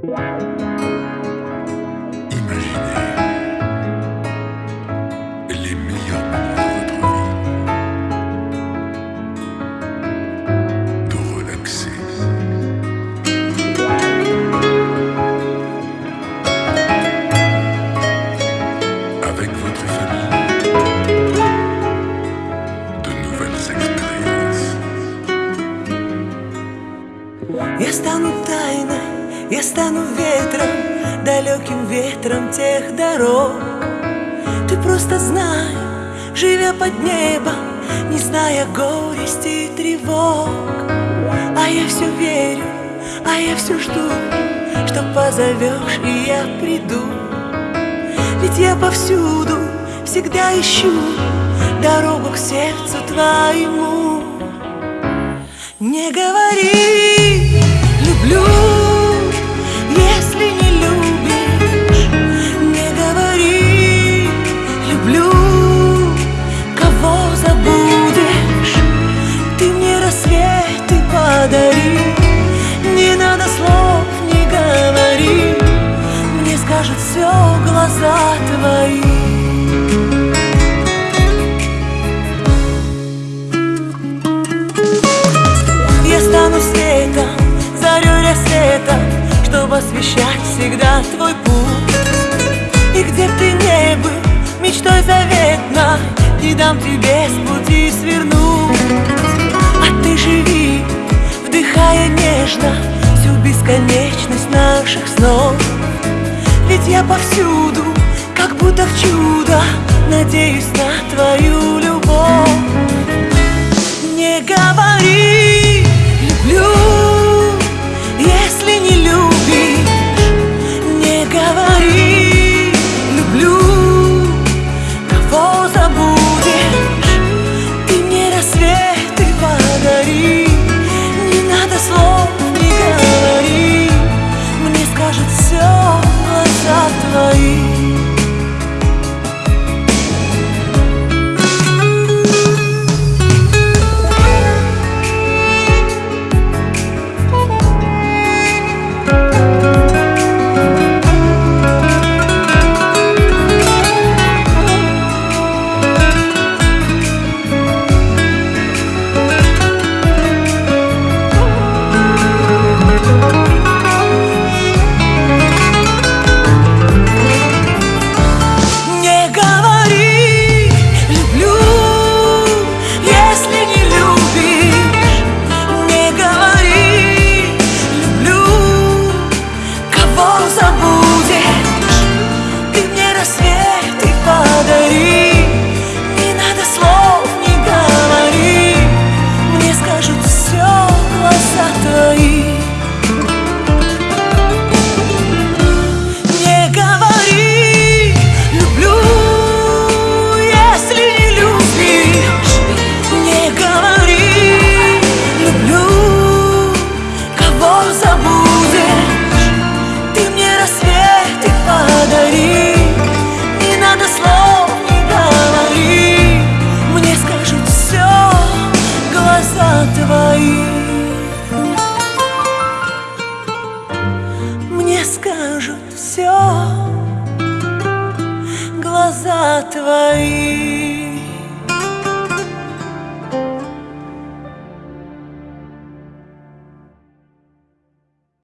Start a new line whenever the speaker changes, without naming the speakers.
Imaginez les meilleurs moments de votre vie, de relaxer, avec votre famille, de nouvelles expériences.
Я стану ветром Далеким ветром тех дорог. Ты просто знай, живя под небом Не зная горести и тревог. А я все верю, а я все жду Что позовешь и я приду. Ведь я повсюду всегда ищу Дорогу к сердцу твоему. Не говори все глаза твои. Я стану светом рассвета Чтобы освещать всегда твой путь. И где б ты не был, мечтой заветной Не дам тебе с пути свернуть. А ты живи, вдыхая нежно Всю бесконечность наших снов ведь я повсюду, как будто в чудо Надеюсь на твою любовь. Не говори «люблю», если не любишь. Не говори «люблю», кого забудешь скажут все Глаза твои.